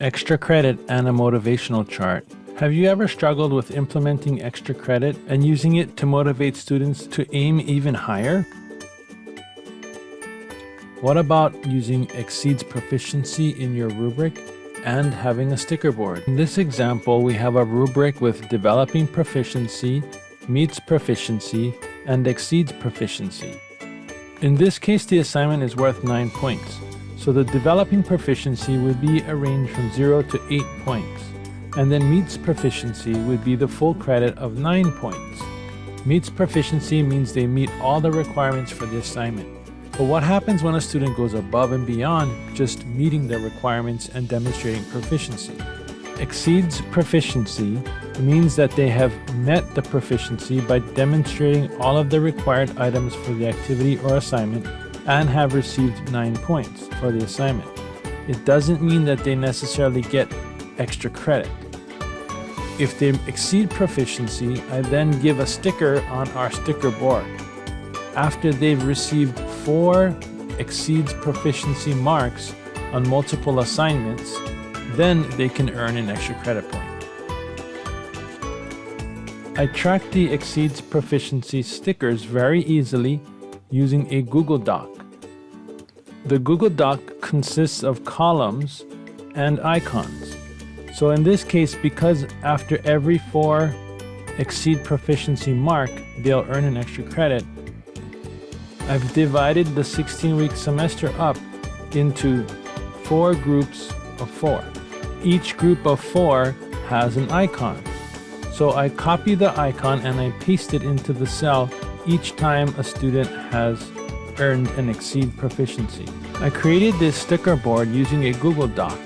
Extra credit and a motivational chart. Have you ever struggled with implementing extra credit and using it to motivate students to aim even higher? What about using exceeds proficiency in your rubric and having a sticker board? In this example, we have a rubric with developing proficiency, meets proficiency, and exceeds proficiency. In this case, the assignment is worth 9 points, so the developing proficiency would be a range from 0 to 8 points, and then meets proficiency would be the full credit of 9 points. Meets proficiency means they meet all the requirements for the assignment. But what happens when a student goes above and beyond just meeting the requirements and demonstrating proficiency? Exceeds proficiency means that they have met the proficiency by demonstrating all of the required items for the activity or assignment and have received 9 points for the assignment. It doesn't mean that they necessarily get extra credit. If they exceed proficiency, I then give a sticker on our sticker board. After they've received four exceeds proficiency marks on multiple assignments, then they can earn an extra credit point. I track the exceeds proficiency stickers very easily using a Google Doc. The Google Doc consists of columns and icons. So in this case, because after every four exceed proficiency mark, they'll earn an extra credit, I've divided the 16-week semester up into four groups of four. Each group of four has an icon. So I copy the icon and I paste it into the cell each time a student has earned an exceed proficiency. I created this sticker board using a Google Doc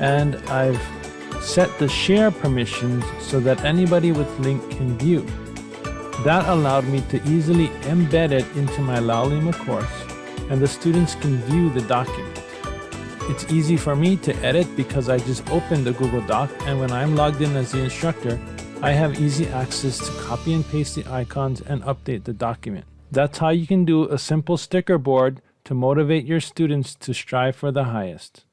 and I've set the share permissions so that anybody with link can view. That allowed me to easily embed it into my Laulima course and the students can view the document. It's easy for me to edit because I just open the Google Doc and when I'm logged in as the instructor, I have easy access to copy and paste the icons and update the document. That's how you can do a simple sticker board to motivate your students to strive for the highest.